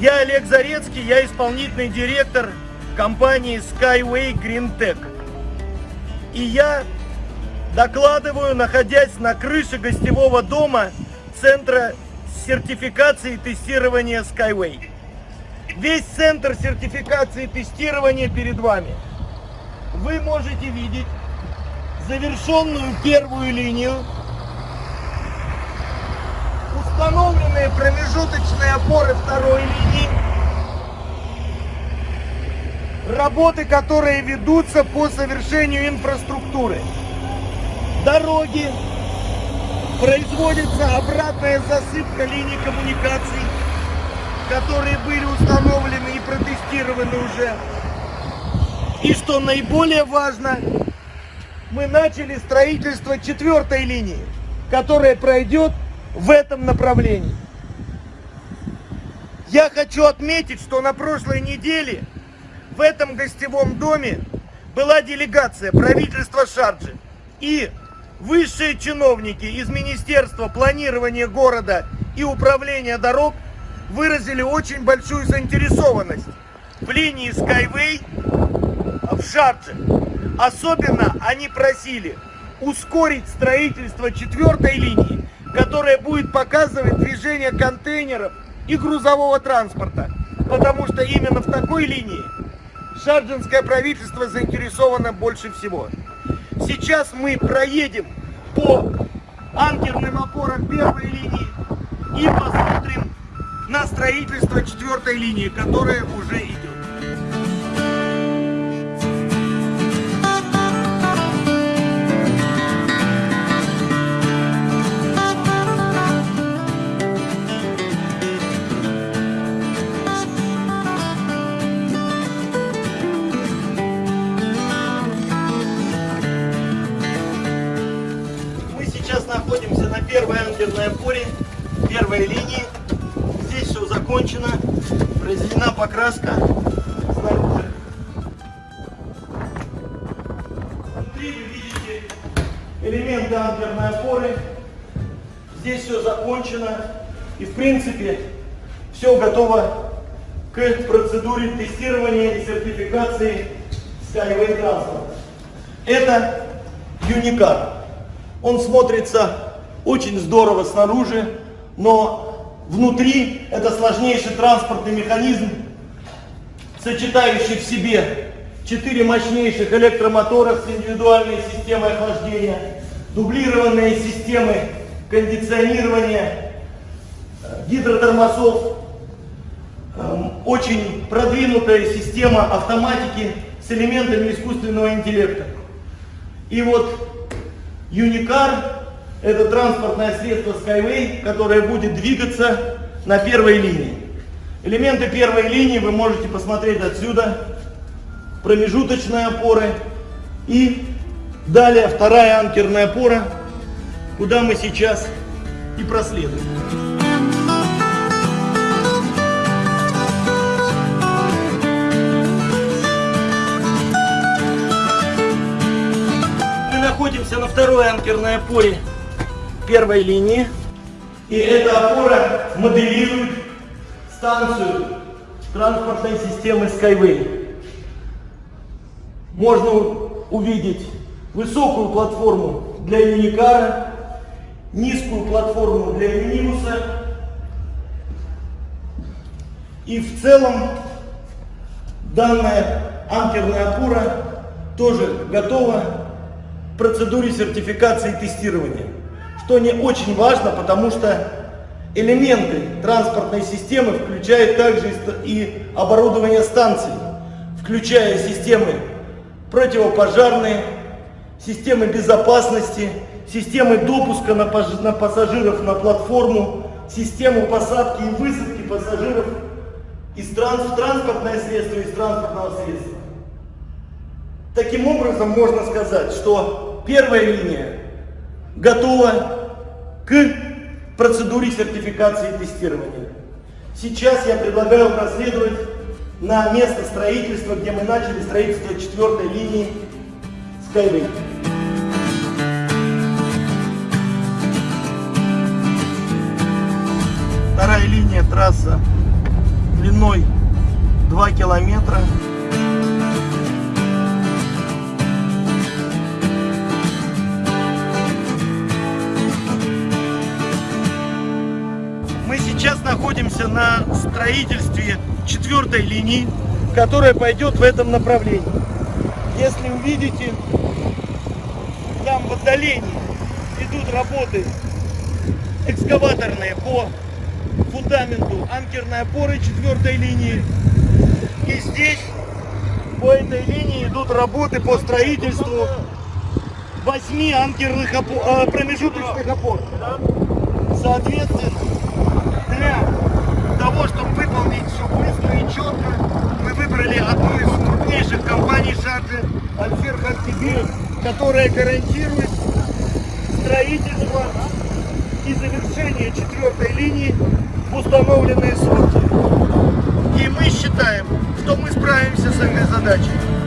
Я Олег Зарецкий, я исполнительный директор компании Skyway Green Tech. И я докладываю, находясь на крыше гостевого дома Центра сертификации и тестирования Skyway. Весь центр сертификации и тестирования перед вами. Вы можете видеть завершенную первую линию, установленные промежуточные опоры второй линии, работы, которые ведутся по совершению инфраструктуры. Дороги, производится обратная засыпка линий коммуникаций, которые были установлены и протестированы уже. И что наиболее важно, мы начали строительство четвертой линии, которая пройдет в этом направлении. Я хочу отметить, что на прошлой неделе в этом гостевом доме была делегация правительства Шарджи и высшие чиновники из Министерства планирования города и управления дорог выразили очень большую заинтересованность в линии Skyway в Шардже. Особенно они просили ускорить строительство четвертой линии, которая будет показывать движение контейнеров и грузового транспорта. Потому что именно в такой линии шарджинское правительство заинтересовано больше всего. Сейчас мы проедем по анкерным опорам первой линии и посмотрим на строительство четвертой линии, которая уже идет. Анкерной опоре первой линии. Здесь все закончено, произведена покраска снаружи. Внутри вы видите элементы анкерной опоры. Здесь все закончено. И в принципе все готово к процедуре тестирования и сертификации Skyway Transport. Это Юникар. Он смотрится очень здорово снаружи, но внутри это сложнейший транспортный механизм, сочетающий в себе четыре мощнейших электромотора с индивидуальной системой охлаждения, дублированные системы кондиционирования, гидротормозов, эм, очень продвинутая система автоматики с элементами искусственного интеллекта. И вот Юникар – это транспортное средство Skyway, которое будет двигаться на первой линии. Элементы первой линии вы можете посмотреть отсюда. Промежуточные опоры и далее вторая анкерная опора, куда мы сейчас и проследуем. находимся на второй анкерной опоре первой линии. И эта опора моделирует станцию транспортной системы Skyway. Можно увидеть высокую платформу для Юникара, низкую платформу для Юнимуса. И в целом данная анкерная опора тоже готова процедуре сертификации и тестирования, что не очень важно, потому что элементы транспортной системы включают также и оборудование станций, включая системы противопожарные, системы безопасности, системы допуска на пассажиров на платформу, систему посадки и высадки пассажиров из транспортное средство, из транспортного средства. Таким образом, можно сказать, что первая линия готова к процедуре сертификации и тестирования. Сейчас я предлагаю проследовать на место строительства, где мы начали строительство четвертой линии Skyway. Вторая линия трасса длиной 2 километра. Находимся на строительстве четвертой линии, которая пойдет в этом направлении. Если увидите, там в отдалении идут работы экскаваторные по фундаменту анкерной опоры четвертой линии. И здесь по этой линии идут работы по строительству восьми анкерных опор, э, промежуточных опор. Соответственно, для того, чтобы выполнить все быстро и четко, мы выбрали одну из крупнейших компаний Шарджи, Альфер Хактибир, которая гарантирует строительство и завершение четвертой линии в установленные сроки. И мы считаем, что мы справимся с этой задачей.